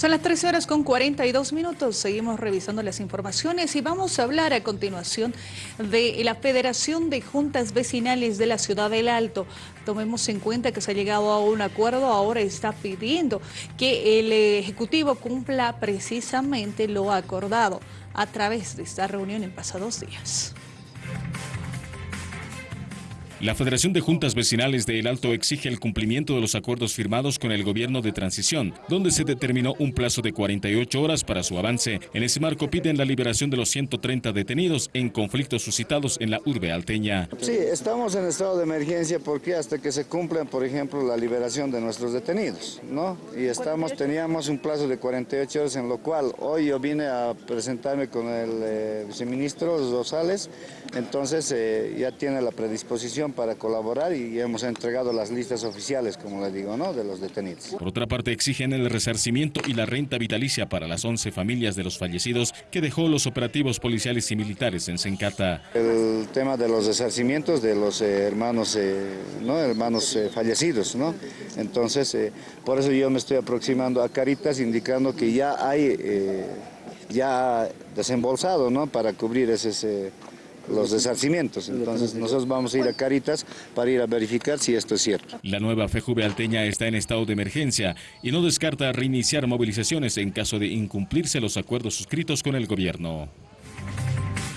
Son las 13 horas con 42 minutos, seguimos revisando las informaciones y vamos a hablar a continuación de la Federación de Juntas Vecinales de la Ciudad del Alto. Tomemos en cuenta que se ha llegado a un acuerdo, ahora está pidiendo que el Ejecutivo cumpla precisamente lo acordado a través de esta reunión en pasados días. La Federación de Juntas Vecinales de El Alto exige el cumplimiento de los acuerdos firmados con el gobierno de transición, donde se determinó un plazo de 48 horas para su avance. En ese marco piden la liberación de los 130 detenidos en conflictos suscitados en la urbe alteña. Sí, estamos en estado de emergencia porque hasta que se cumplan, por ejemplo, la liberación de nuestros detenidos, ¿no? Y estamos, teníamos un plazo de 48 horas en lo cual hoy yo vine a presentarme con el eh, viceministro Rosales, entonces eh, ya tiene la predisposición para colaborar y hemos entregado las listas oficiales, como le digo, ¿no? de los detenidos. Por otra parte, exigen el resarcimiento y la renta vitalicia para las 11 familias de los fallecidos que dejó los operativos policiales y militares en Sencata. El tema de los resarcimientos de los eh, hermanos, eh, ¿no? hermanos eh, fallecidos, ¿no? Entonces, por eso yo me estoy aproximando a Caritas indicando que ya hay ya desembolsado ¿no? para cubrir ese, los desarcimientos. Entonces nosotros vamos a ir a Caritas para ir a verificar si esto es cierto. La nueva FEJUVE alteña está en estado de emergencia y no descarta reiniciar movilizaciones en caso de incumplirse los acuerdos suscritos con el gobierno.